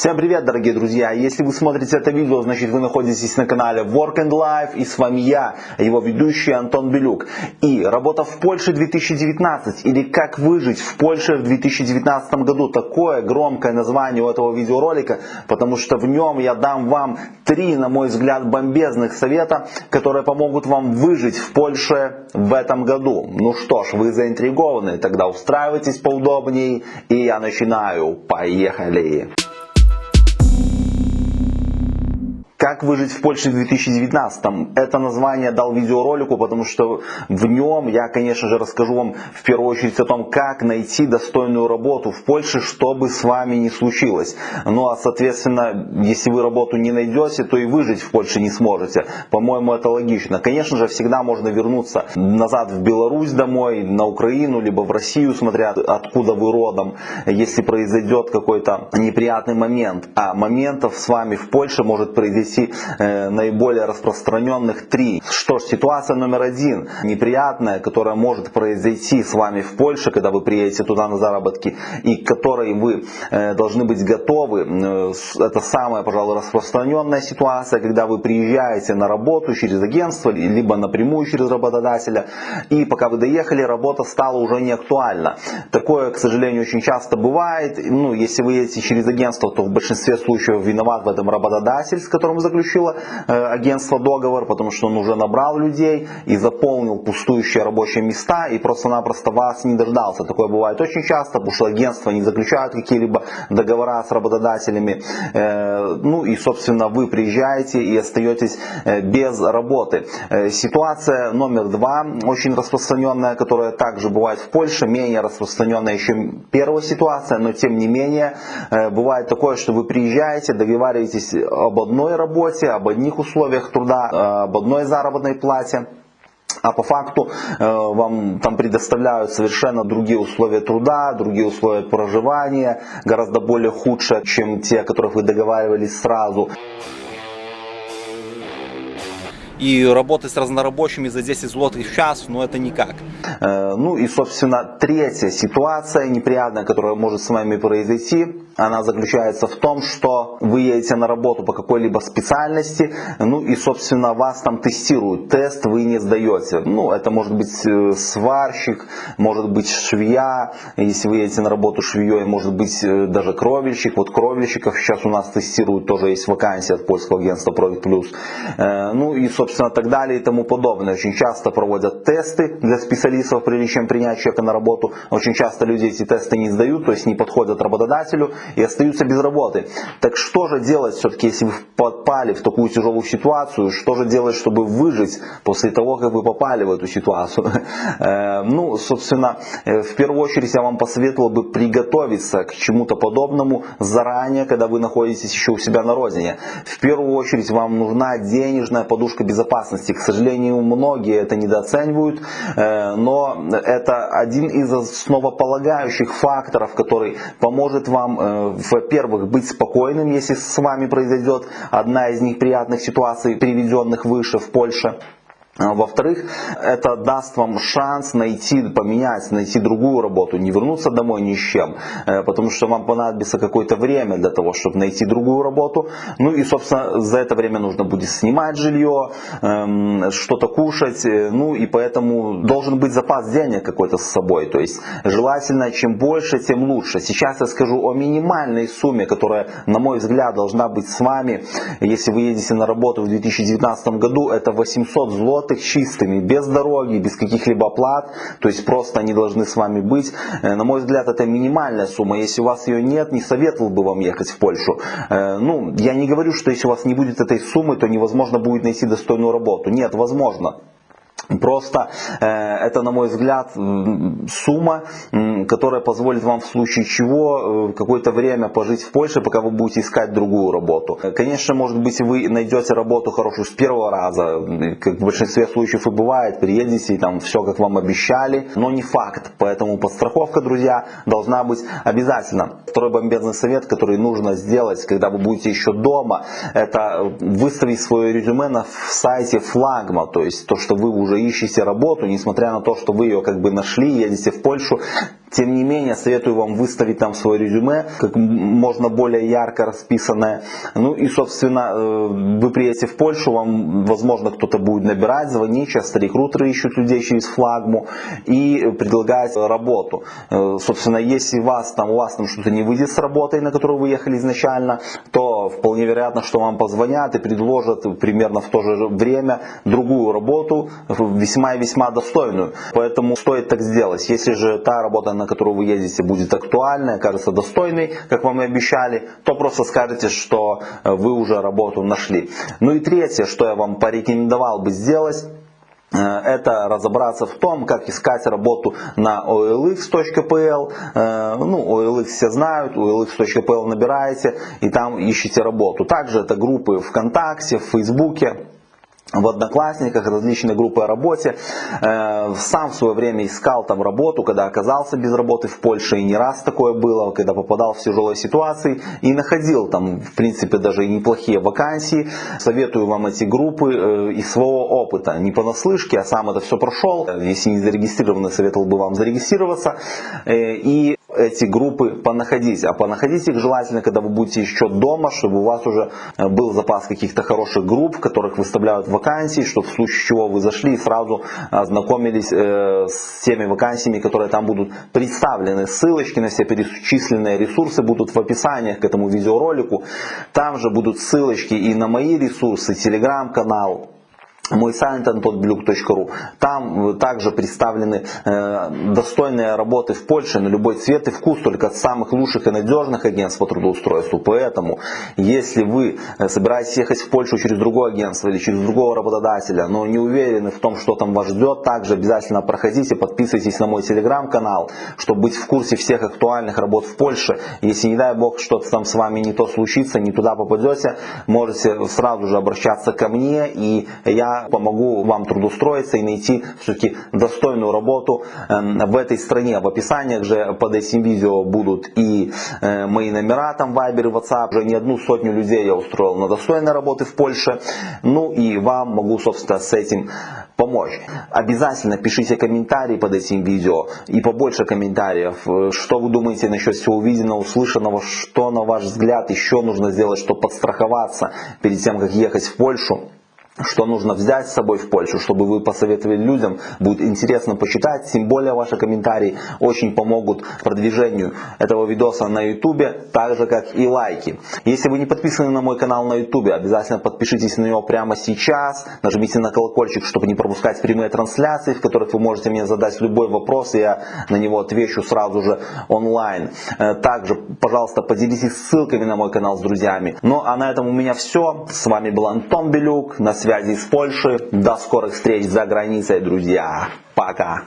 Всем привет, дорогие друзья! Если вы смотрите это видео, значит вы находитесь на канале Work and Life и с вами я, его ведущий Антон Белюк. И работа в Польше 2019 или как выжить в Польше в 2019 году. Такое громкое название у этого видеоролика, потому что в нем я дам вам три, на мой взгляд, бомбезных совета, которые помогут вам выжить в Польше в этом году. Ну что ж, вы заинтригованы, тогда устраивайтесь поудобнее и я начинаю. Поехали! Как выжить в Польше в 2019? Это название дал видеоролику, потому что в нем я, конечно же, расскажу вам в первую очередь о том, как найти достойную работу в Польше, чтобы с вами не случилось. Ну а, соответственно, если вы работу не найдете, то и выжить в Польше не сможете. По-моему, это логично. Конечно же, всегда можно вернуться назад в Беларусь домой, на Украину, либо в Россию, смотря откуда вы родом, если произойдет какой-то неприятный момент. А моментов с вами в Польше может произойти э, наиболее распространенных три. Что ж, ситуация номер один, неприятная, которая может произойти с вами в Польше, когда вы приедете туда на заработки, и к которой вы э, должны быть готовы. Э, это самая, пожалуй, распространенная ситуация, когда вы приезжаете на работу через агентство, либо напрямую через работодателя, и пока вы доехали, работа стала уже не актуальна. Такое, к сожалению, очень часто бывает. Ну, если вы едете через агентство, то в большинстве случаев виноват в этом работодатель, с которым заключило э, агентство договор, потому что он уже набрал людей и заполнил пустующие рабочие места и просто-напросто вас не дождался. Такое бывает очень часто, потому что агентства не заключают какие-либо договора с работодателями. Э, ну и, собственно, вы приезжаете и остаетесь э, без работы. Ситуация номер два, очень распространенная, которая также бывает в Польше, менее распространенная, чем первая ситуация, но тем не менее, бывает такое, что вы приезжаете, договариваетесь об одной работе, работе, об одних условиях труда, об одной заработной плате. А по факту э, вам там предоставляют совершенно другие условия труда, другие условия проживания, гораздо более худшие, чем те, о которых вы договаривались сразу и работать с разнорабочими за 10 злотых в час, но это никак. Э, ну и, собственно, третья ситуация неприятная, которая может с вами произойти, она заключается в том, что вы едете на работу по какой-либо специальности, ну и, собственно, вас там тестируют. Тест вы не сдаете. Ну, это может быть э, сварщик, может быть швея, если вы едете на работу швеей, может быть э, даже кровельщик. Вот кровельщиков сейчас у нас тестируют, тоже есть вакансия от польского агентства Profit Plus. Ну и, собственно, собственно, так далее и тому подобное. Очень часто проводят тесты для специалистов, прежде чем принять человека на работу. Очень часто люди эти тесты не сдают, то есть не подходят работодателю и остаются без работы. Так что же делать все-таки, если вы попали в такую тяжелую ситуацию? Что же делать, чтобы выжить после того, как вы попали в эту ситуацию? Э, ну, собственно, э, в первую очередь я вам посоветовал бы приготовиться к чему-то подобному заранее, когда вы находитесь еще у себя на родине. В первую очередь вам нужна денежная подушка безопасности безопасности. К сожалению, многие это недооценивают, э, но это один из основополагающих факторов, который поможет вам, э, во-первых, быть спокойным, если с вами произойдет одна из неприятных ситуаций, приведенных выше в Польше. А, во-вторых, это даст вам шанс найти, поменять, найти другую работу, не вернуться домой ни с чем, э, потому что вам понадобится какое-то время для того, чтобы найти другую работу. Ну и, собственно, за это время нужно будет снимать жилье, эм, что-то кушать, э, ну и поэтому должен быть запас денег какой-то с собой. То есть желательно, чем больше, тем лучше. Сейчас я скажу о минимальной сумме, которая, на мой взгляд, должна быть с вами, если вы едете на работу в 2019 году, это 800 злот их чистыми, без дороги, без каких-либо плат, то есть просто они должны с вами быть. Э, на мой взгляд, это минимальная сумма. Если у вас ее нет, не советовал бы вам ехать в Польшу. Э, ну, я не говорю, что если у вас не будет этой суммы, то невозможно будет найти достойную работу. Нет, возможно. Просто э, это, на мой взгляд, сумма, которая позволит вам в случае чего э, какое-то время пожить в Польше, пока вы будете искать другую работу. Конечно, может быть, вы найдете работу хорошую с первого раза, как в большинстве случаев и бывает, приедете и там все, как вам обещали, но не факт. Поэтому подстраховка, друзья, должна быть обязательно. Второй бомбезный совет, который нужно сделать, когда вы будете еще дома, это выставить свое резюме на сайте флагма, то есть то, что вы уже ищете работу, несмотря на то, что вы ее как бы нашли, едете в Польшу, Тем не менее, советую вам выставить там свое резюме, как можно более ярко расписанное. Ну и, собственно, э, вы приедете в Польшу, вам, возможно, кто-то будет набирать, звонить, часто рекрутеры ищут людей через флагму и предлагать работу. Э, собственно, если вас там, у вас там что-то не выйдет с работой, на которую вы ехали изначально, то вполне вероятно, что вам позвонят и предложат примерно в то же время другую работу, весьма и весьма достойную. Поэтому стоит так сделать. Если же та работа, на которую вы ездите, будет актуальной, кажется достойной, как вам и обещали, то просто скажете, что э, вы уже работу нашли. Ну и третье, что я вам порекомендовал бы сделать, э, это разобраться в том, как искать работу на olx.pl. Э, ну, OLX все знают, olx.pl набираете и там ищете работу. Также это группы ВКонтакте, в Фейсбуке в Одноклассниках, различные группы о работе. Э, сам в свое время искал там работу, когда оказался без работы в Польше, и не раз такое было, когда попадал в тяжелые ситуации, и находил там, в принципе, даже и неплохие вакансии. Советую вам эти группы э, из своего опыта, не понаслышке, а сам это все прошел. Если не зарегистрированы, советовал бы вам зарегистрироваться. Э, и эти группы понаходить. А понаходить их желательно, когда вы будете еще дома, чтобы у вас уже э, был запас каких-то хороших групп, в которых выставляют вакансии, чтобы в случае чего вы зашли и сразу ознакомились э, с теми вакансиями, которые там будут представлены. Ссылочки на все перечисленные ресурсы будут в описании к этому видеоролику. Там же будут ссылочки и на мои ресурсы, телеграм-канал, мой сайт antonblюк.ру. Там также представлены э, достойные работы в Польше на любой цвет и вкус, только от самых лучших и надежных агентств по трудоустройству. Поэтому, если вы э, собираетесь ехать в Польшу через другое агентство или через другого работодателя, но не уверены в том, что там вас ждет, также обязательно проходите, подписывайтесь на мой телеграм-канал, чтобы быть в курсе всех актуальных работ в Польше. Если, не дай бог, что-то там с вами не то случится, не туда попадете, можете сразу же обращаться ко мне, и я помогу вам трудоустроиться и найти все-таки достойную работу эм, в этой стране. В описаниях же под этим видео будут и э, мои номера, там Viber и WhatsApp. Уже не одну сотню людей я устроил на достойной работы в Польше. Ну и вам могу, собственно, с этим помочь. Обязательно пишите комментарии под этим видео и побольше комментариев. Э, что вы думаете насчет всего увиденного, услышанного, что на ваш взгляд еще нужно сделать, чтобы подстраховаться перед тем, как ехать в Польшу что нужно взять с собой в Польшу, чтобы вы посоветовали людям. Будет интересно почитать, тем более ваши комментарии очень помогут продвижению этого видоса на ютубе, так же как и лайки. Если вы не подписаны на мой канал на ютубе, обязательно подпишитесь на него прямо сейчас, нажмите на колокольчик, чтобы не пропускать прямые трансляции, в которых вы можете мне задать любой вопрос, и я на него отвечу сразу же онлайн. Э, также, пожалуйста, поделитесь ссылками на мой канал с друзьями. Ну а на этом у меня все. С вами был Антон Белюк, на связи связи с Польшей. До скорых встреч за границей, друзья. Пока.